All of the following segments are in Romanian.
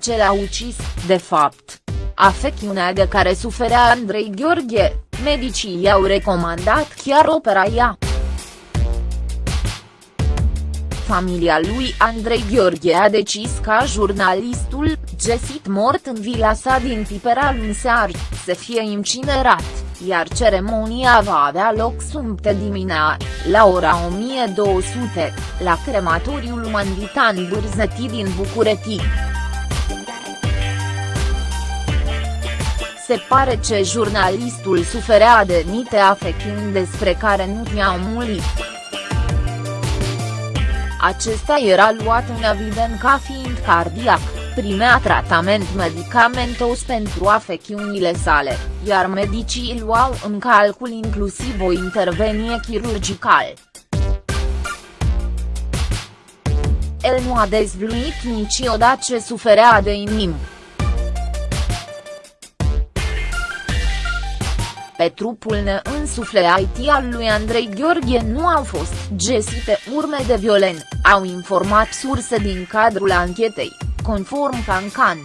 ce l-a ucis, de fapt. Afecțiunea de care suferea Andrei Gheorghe, medicii i-au recomandat chiar operaia. Familia lui Andrei Gheorghe a decis ca jurnalistul, găsit mort în vila sa din Pipera luni seară, să fie incinerat, iar ceremonia va avea loc sâmbătă dimineața, la ora 1200, la crematoriul Manditan Bârzăti din București. Se pare că jurnalistul suferea de nite afecțiuni despre care nu i-au mulit. Acesta era luat în evident ca fiind cardiac, primea tratament medicamentos pentru afecțiunile sale, iar medicii luau în calcul inclusiv o intervenie chirurgicală. El nu a dezvluit niciodată ce suferea de inimă. Pe trupul neînsufleat al lui Andrei Gheorghe nu au fost găsite urme de violent, au informat surse din cadrul anchetei, conform Cancan.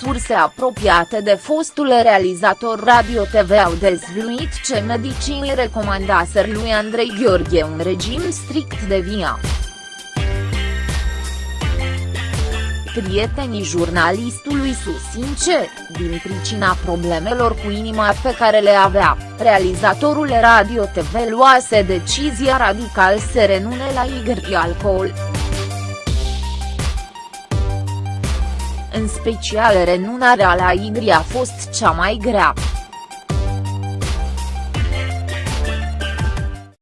Surse apropiate de fostul realizator Radio TV au dezvluit ce medicii îi recomandaser lui Andrei Gheorghe un regim strict de via. Prietenii jurnalistului susțin ce, din pricina problemelor cu inima pe care le avea, realizatorul Radio TV luase decizia radical să renune la igri alcool. În special renunarea la igri a fost cea mai grea.